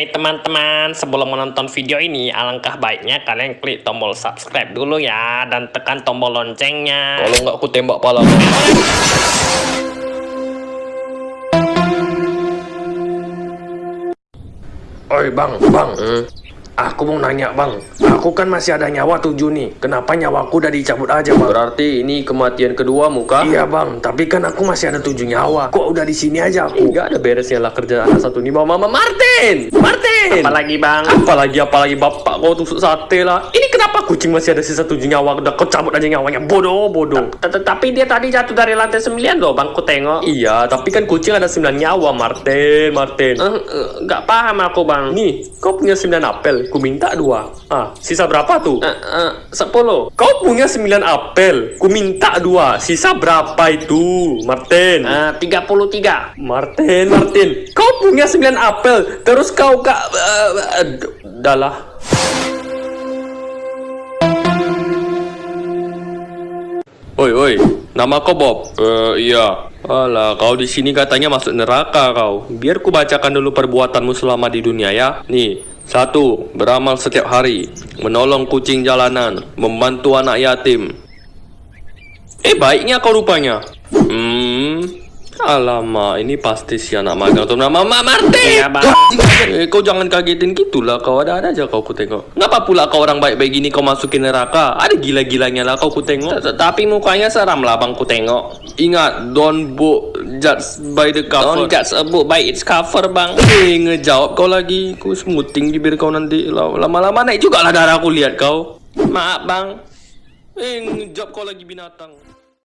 Hai teman-teman, sebelum menonton video ini, alangkah baiknya kalian klik tombol subscribe dulu ya, dan tekan tombol loncengnya. Kalau nggak aku tembak pala. Oi bang, bang, Hmm. Aku mau nanya bang, aku kan masih ada nyawa tujuh nih, kenapa nyawaku udah dicabut aja bang? Berarti ini kematian kedua muka? Iya bang, tapi kan aku masih ada tujuh nyawa, kok udah di sini aja aku? Enggak ada beresnya lah kerja anak satu ini bawa mama Martin. Martin. Apalagi bang? Apalagi apalagi bapak kau tusuk sate lah. Ini kenapa kucing masih ada sisa tujuh nyawa? Udah kau cabut aja nyawanya. Bodoh, bodoh. Tapi dia tadi jatuh dari lantai 9 loh bang, ku tengok. Iya, tapi kan kucing ada sembilan nyawa, Martin, Martin. Eh, eh, Nggak paham aku bang. Nih, kau punya sembilan apel, ku minta dua. Ah, sisa berapa tuh? Eh, 10. Kau punya sembilan apel, ku minta dua. Sisa berapa itu, Martin? Eh, 33. Martin, Martin, kau punya sembilan apel, terus kau kak, uh, dah lah. Oi, oi, nama kau Bob? Eh, iya. Alah, kau di sini katanya masuk neraka kau. Biar ku bacakan dulu perbuatanmu selama di dunia ya. Nih, satu, beramal setiap hari, menolong kucing jalanan, membantu anak yatim. Eh, baiknya kau rupanya. Hmm, alamak, ini pasti si anak magang tuh nama Mama Martin. Iya. Eh, kau jangan kagetin gitulah, kau ada-ada aja kau ku tengok. Kenapa pula kau orang baik-baik gini kau masukin neraka? Ada gila-gilanya lah kau ku tengok. Tapi mukanya seram lah bang, ku tengok. Ingat, don't book judge by the cover. Don't judge a book by its cover bang. Eh, ngejawab kau lagi. Ku semuting bibir kau nanti. Lama-lama naik juga lah darah aku lihat kau. Maaf bang. Eh, ngejawab kau lagi binatang.